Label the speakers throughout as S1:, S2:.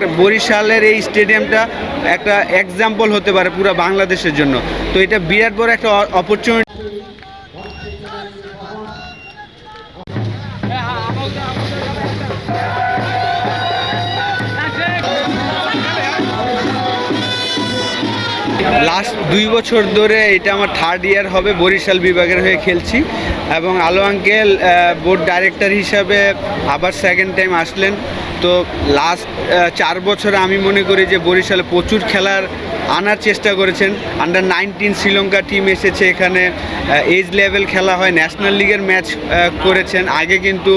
S1: বরিশালের এই স্টেডিয়ামটা একটা এক্সাম্পল হতে পারে পুরো বাংলাদেশের জন্য। তো এটা বিরাট বড় একটা অপরচুনিটি লাস্ট দুই বছর ধরে এটা আমার থার্ড ইয়ার হবে, বরিশাল বিভাগের হয়ে খেলছি। এবং আলো আঙ্কেল বোর্ড ডাইরেক্টর হিসাবে আবার সেকেন্ড টাইম আসলেন। তো লাস্ট চার বছরে আমি মনে করি যে বরিশালে প্রচুর খেলার আনার চেষ্টা করেছেন। আন্ডার নাইনটিন শ্রীলঙ্কা টিম এসেছে এখানে এজ লেভেল খেলা হয় ন্যাশনাল লিগের ম্যাচ করেছেন। আগে কিন্তু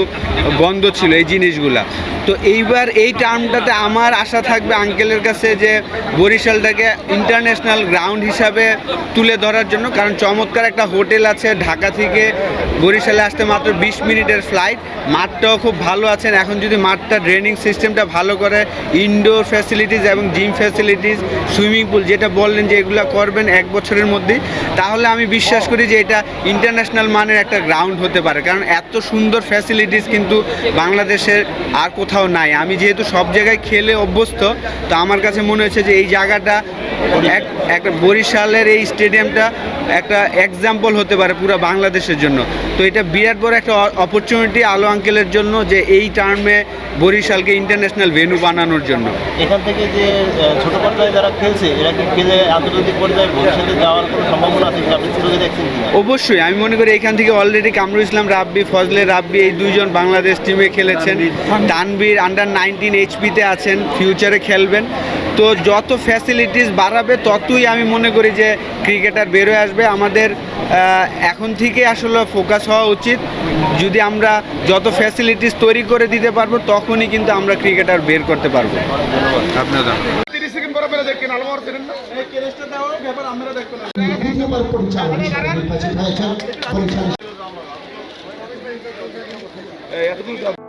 S1: বন্ধ ছিল এই জিনিসগুলা। তো এইবার এই টার্মটাতে আমার আশা থাকবে আঙ্কেলের কাছে যে বরিশালটাকে ইন্টারন্যাশনাল গ্রাউন্ড হিসাবে তুলে ধরার জন্য, কারণ চমৎকার একটা হোটেল আছে ঢাকা থেকে বরিশালে আসতে মাত্র বিশ মিনিটের ফ্লাইট। মাঠটাও খুব ভালো আছেন। এখন যদি মাঠটা ড্রেনিং সিস্টেমটা ভালো করে ইনডোর ফ্যাসিলিটিস এবং জিম ফ্যাসিলিটিস সুইমিং পুল যেটা বললেন যে এগুলো করবেন এক বছরের মধ্যেই, তাহলে আমি বিশ্বাস করি যে এটা ইন্টারন্যাশনাল মানের একটা গ্রাউন্ড হতে পারে। কারণ এত সুন্দর ফ্যাসিলিটিস কিন্তু বাংলাদেশের আর কোথাও নাই। আমি যেহেতু সব জায়গায় খেলে অভ্যস্ত, তো আমার কাছে মনে হয়েছে যে এই জায়গাটা এক একটা বরিশালের এই স্টেডিয়ামটা একটা এক্সাম্পল হতে পারে পুরো বাংলাদেশের জন্য। তো এটা বিরাট বড় একটা অপরচুনিটি আলো আঙ্কেলের জন্য যে এই টার্মে বরিশালকে ইন্টারন্যাশনাল ভেন্যু বানানোর জন্য।
S2: এখান থেকে যে ছোট পর্যায়ে যারা খেলছে এরা কি খেলে আন্তর্জাতিক পর্যায়ে ভবিষ্যতে যাওয়ার কোনো সম্ভাবনা আছে আপনি সুযোগে দেখছেন
S1: অবশ্যই আমি মনে করি এখান থেকে অলরেডি কামরুল ইসলাম রাব্বি ফজলে রাব্বি এই দুইজন বাংলাদেশ টিমে খেলেছেন। তানবীর আন্ডার নাইনটিন এইচপিতে আছেন ফিউচারে খেলবেন। তো যত ফ্যাসিলিটিস বাড়াবে ততই আমি মনে করি যে ক্রিকেটার বেরোয় আসবে। আমাদের এখন থেকে আসলে ফোকাস হওয়া উচিত। যদি আমরা যত ফ্যাসিলিটিস তৈরি করে দিতে পারব তখনই কিন্তু আমরা ক্রিকেটার বের করতে পারব।
S3: এতটুকু